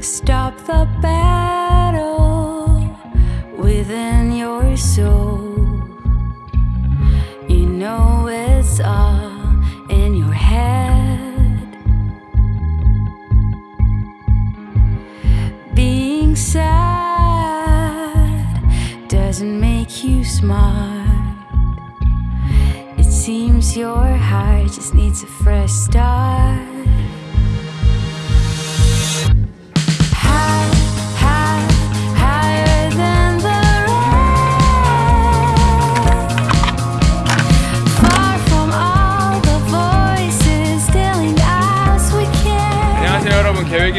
Stop the battle within your soul. You know it's all in your head. Being sad doesn't make you smart. It seems your heart just needs a fresh start.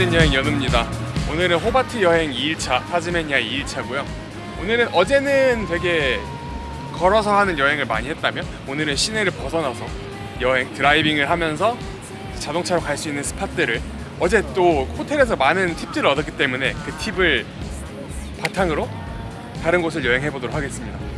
있는 여행 연우입니다. 오늘은 호바트 여행 2일차 타즈메니아 2일차고요. 오늘은 어제는 되게 걸어서 하는 여행을 많이 했다면 오늘은 시내를 벗어나서 여행 드라이빙을 하면서 자동차로 갈 수 있는 스팟들을 어제 또 호텔에서 많은 팁들을 얻었기 때문에 그 팁을 바탕으로 다른 곳을 여행해 보도록 하겠습니다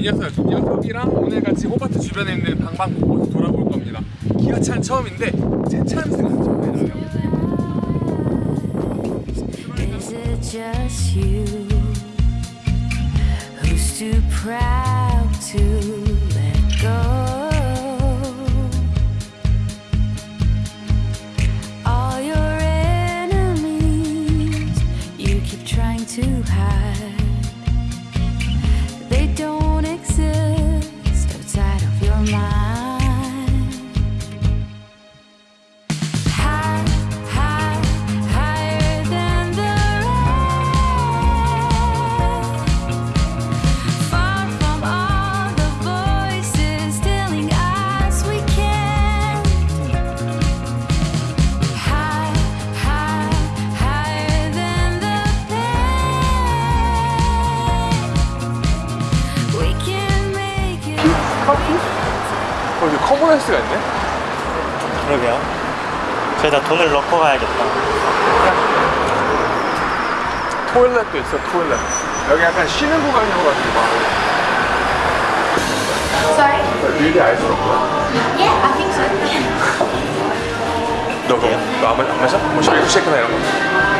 이 녀석, 이 녀석이랑 오늘 같이 호바트 주변에 있는 방방곡곡 돌아볼 겁니다. 기아차는 처음인데 제 차는 생각 좀 해주세요. Is it just you who's too proud 어, 여기 커버레스가 있네? 그러게요. 저희다 돈을 넣고 가야겠다. 토일렛도 있어, 토일렛. 여기 약간 쉬는 구간이어가지고 막. Sorry? 밀대 알수 없고요. Yeah, I think so. 너 그거, 너안 마- 안 마셔? 뭐 쉐이크 쉐이크나 이런 거.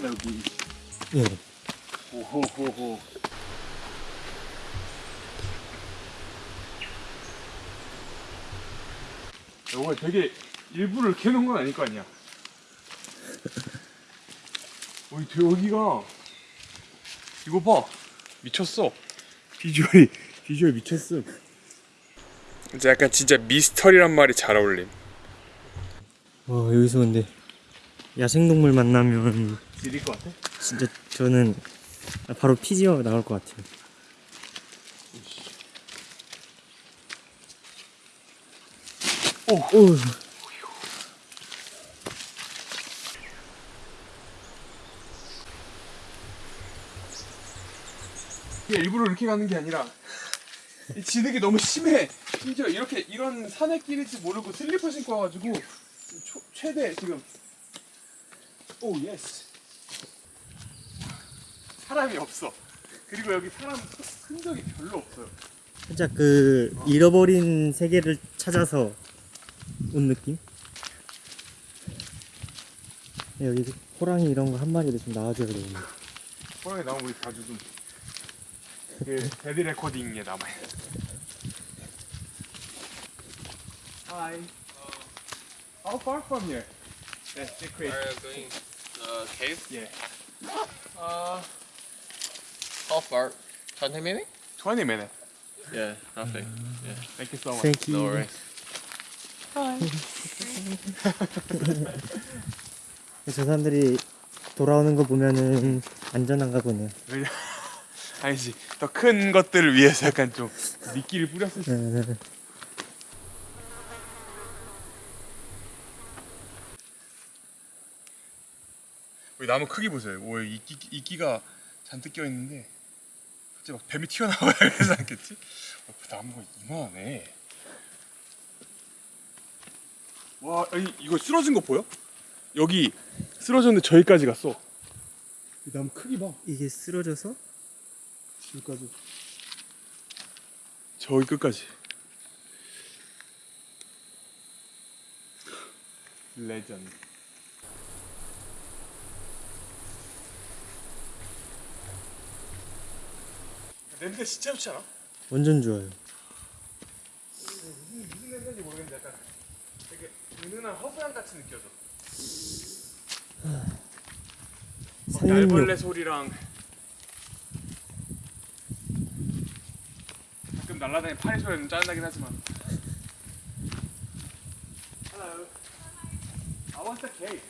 신기하다, 여기. 예. 오호호호. 이거 되게 이렇게 해놓은 건 아닐 거 아니야. 어이, 되- 여기가 이거 봐 미쳤어. 비주얼이 비주얼 미쳤어. 이제 약간 진짜 미스터리란 말이 잘 어울림. 와 여기서 근데 야생동물 만나면 지릴 것 같아? 진짜 저는 바로 피지어 나올 것 같아요. 오. 오. 일부러 이렇게 가는 게 아니라 이 진흙이 너무 심해. 심지어 이렇게 이런 산의 길일지 모르고 슬리퍼 신고 와가지고 초- 최대 지금 oh yes 사람이 없어. 그리고 여기 사람 흔적이 별로 없어요. 살짝 그 잃어버린 세계를 찾아서 온 느낌? 여기 호랑이 이런 거 한 마리를 좀 나와줘야 되는데. 호랑이 나오면 우리 자주 좀. 그 데드 레코딩에 남아요. Hi. How far from here? Yeah, secret. Are uh, cave? Yeah. Uh, how far? 20 minutes? 20 minutes. Yeah, nothing. Thank you so much. Thank you. No worries. 저 사람들이 돌아오는 거 보면은 안전한가 보네요. 아니지. 더 큰 것들을 위해서 약간 좀 미끼를 뿌렸을 수. 네. 우 나무 크기 보세요. 오, 이끼 이끼가 잔뜩 껴 있는데 갑자기 막 뱀이 튀어나와야 그러지 않겠지? 어, 그 나무가 이만하네. 와, 아니 이거 쓰러진 거 보여? 여기 쓰러졌는데 저기까지 갔어. 이 나무 크기 봐. 이게 쓰러져서 여기까지. 저기 끝까지. 레전드. 냄새 진짜 좋지 않아? 완전 좋아요. 무슨 무슨 냄새인지 모르겠는데 약간 되게 은은한 허브향 같이 느껴져. 산림욕. 날벌레 소리랑 가끔 날아다니는 파리 소리는 짜증나긴 하지만. Hello. How was the cake?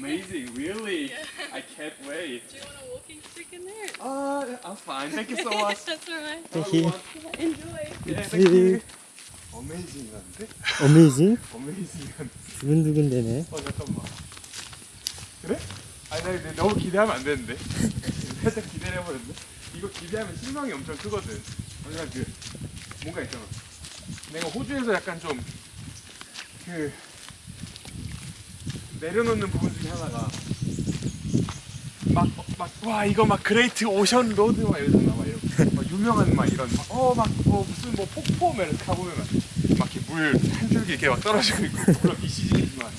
Amazing. Really. I can't wait. Do you want a walking stick in there? Uh, I'm fine. Thank you so much. That's alright. Thank you. Enjoy. Yeah, thank you. Amazing한데? 어메이징? Amazing한데? 두근두근 되네. 어 잠깐만. 그래? 아니 나 근데 너무 기대하면 안 되는데. 살짝 기대를 해버렸네. 이거 기대하면 실망이 엄청 크거든. 그냥 그 뭔가 있잖아. 내가 호주에서 약간 좀그 내려놓는 부분 중에 하나가 막막와 이거 막 Great Ocean Road 막 이러잖아 막 이런 막 유명한 막 이런 어막 뭐 무슨 뭐 폭포 막 이렇게 가보면 막 이렇게 물한 줄기 이렇게 막 떨어지고 있고 물론 이 시즌이지만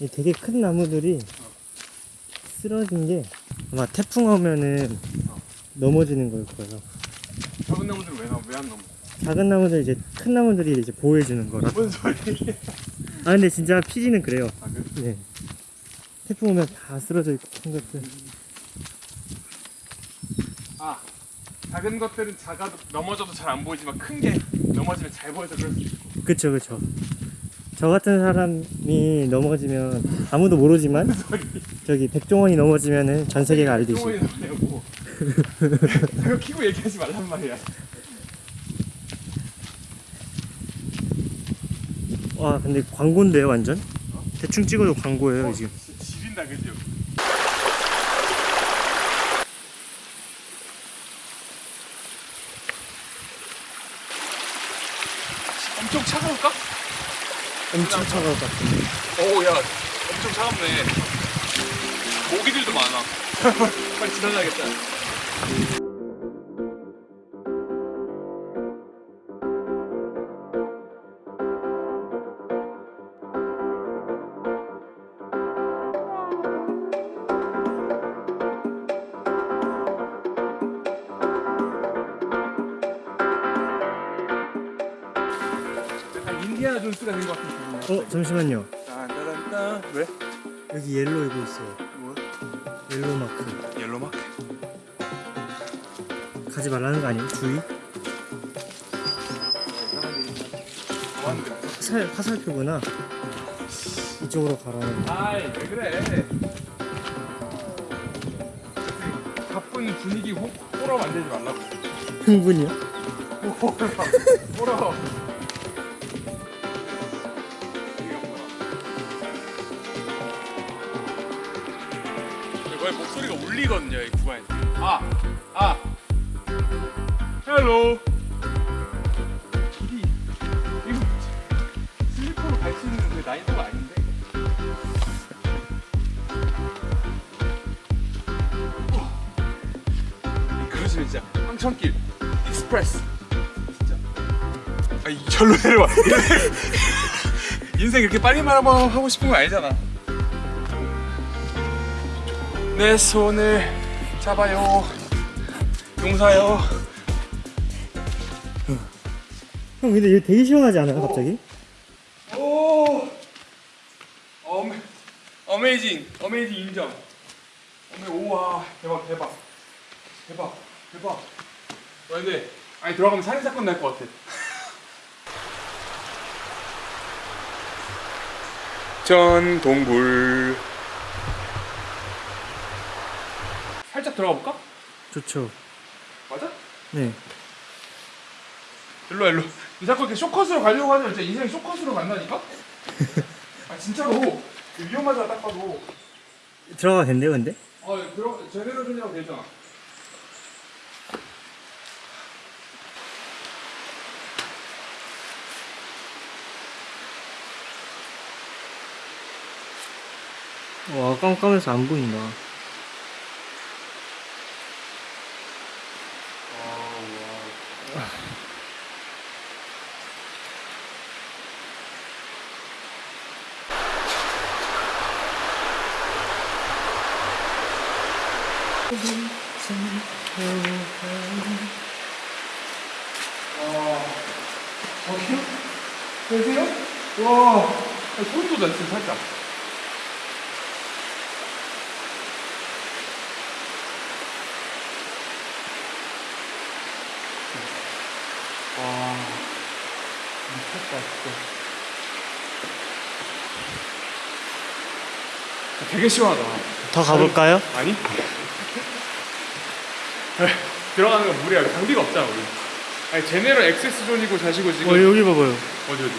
이 되게 큰 나무들이 쓰러진 게 아마 태풍 오면은 넘어지는 걸 거예요. 작은 나무들은 왜왜안 넘어? 작은 나무들 이제 큰 나무들이 이제 보호해 주는 거라. 뭔 소리? 아 근데 진짜 피지는 그래요. 아 그래? 네. 태풍 오면 다 쓰러져 있고 큰 것들. 아 작은 것들은 작아도 넘어져도 잘 안 보이지만 큰 게 넘어지면 잘 보여서 그럴 수 있고 그쵸 그쵸. 저 같은 사람이 넘어지면 아무도 모르지만 저기 백종원이 넘어지면은 전 세계가 알듯이. 똥이 나오고 그거 키고 얘기하지 말란 말이야 와 근데 광고인데요 완전? 대충 찍어도 광고예요 지금. 진짜 지린다 그죠? 엄청 차가울까? 엄청 차가울 것 같은데. 오야 엄청 차갑네 모기들도 많아 빨리 지나가야겠다 인디아나 존스가 된 것 같은 기분이야 어 잠시만요. 딴따단딴 왜? 여기 옐로 이거 있어요. 뭐? 옐로 마크. 옐로 마크 가지 말라는 거 아니에요? 주의? 좋았는데 살 화살표구나. 이쪽으로 가라는. 아이 왜 그래 바쁜 분위기 호, 호러 만들지 말라고 흥분이요? 호러 호러 소리가 울리거든요 이 구간에서 아 아. hello. 길이 이거 슬리퍼로 갈 수 있는 그 난이도가 아닌데? 그러시면 진짜 황천길 express. 진짜. 아이 절로 내려와. 인생 이렇게 빨리 말하고 하고 싶은 거 아니잖아 내 손을 잡아요. 용사요 형 근데 이거 되게 시원하지 않아요 갑자기? 오. ama, amazing amazing 인정. 어메 우와. 대박 대박. 대박 대박. 와 근데 아니 들어가면 살인사건 날 것 같아. 전 동굴 살짝 들어가 볼까? 좋죠 맞아? 네 일로 와 일로 이 자꾸 이렇게 쇼컷으로 가려고 하면 진짜 인생이 쇼컷으로 간다니까? 아 진짜로 위험하잖아 딱 봐도 들어가도 된대요 근데? 아 들어 제대로 준이라고 되잖아 와 깜깜해서 안 보인다 저기요? 계세요? 와 소름 돋아 지금 살짝 와 미쳤다 진짜 되게 시원하다 더 가볼까요? 아니? 들어가는 건 무리야 장비가 없잖아 우리 아니 제네럴 액세스 존이고 자시고 지금 어 여기 봐봐요 어디 어디?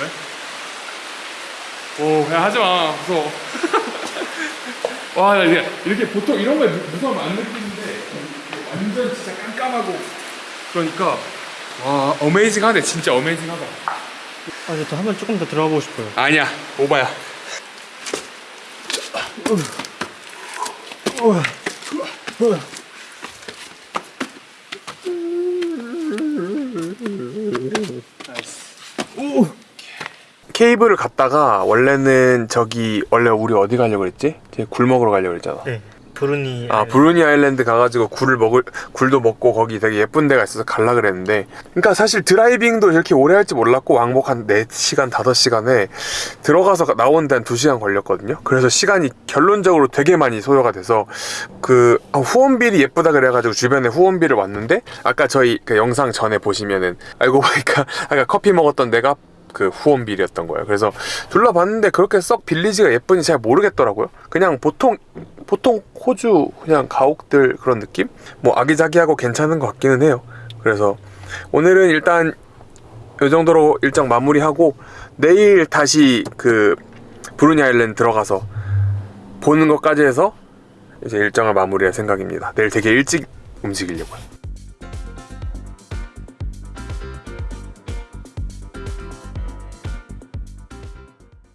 왜? 오, 야 하지 마. 무서워. 와, 나 이제 이렇게 보통 이런 거에 무- 무서움 안 느끼는데 완전 진짜 깜깜하고 그러니까 와, 어메이징하네. 진짜 어메이징하다. 아저 한번 조금 더 들어가 보고 싶어요 아니야, 오바야. 케이블을 갔다가 원래는 저기 원래 우리 어디 가려고 그랬지? 굴 먹으러 가려고 그랬잖아. 네 브루니 아 브루니 아일랜드 가가지고 굴을 먹을 굴도 먹고 거기 되게 예쁜 데가 있어서 갈라 그랬는데 그러니까 사실 드라이빙도 이렇게 오래 할지 몰랐고 왕복 한 4시간 5시간에 들어가서 나온 데한 2시간 걸렸거든요 그래서 시간이 결론적으로 되게 많이 소요가 돼서 그 아, 후원빌이 예쁘다 그래가지고 주변에 후원빌을 왔는데 아까 저희 그 영상 전에 보시면은 알고 보니까 아까 커피 먹었던 데가 그 후원빌이었던 거예요. 그래서 둘러봤는데 그렇게 썩 빌리지가 예쁜지 잘 모르겠더라고요. 그냥 보통 보통 호주 그냥 가옥들 그런 느낌? 뭐 아기자기하고 괜찮은 것 같기는 해요. 그래서 오늘은 일단 이 정도로 일정 마무리하고 내일 다시 그 브루니 아일랜드 들어가서 보는 것까지 해서 이제 일정을 마무리할 생각입니다. 내일 되게 일찍 움직이려고요.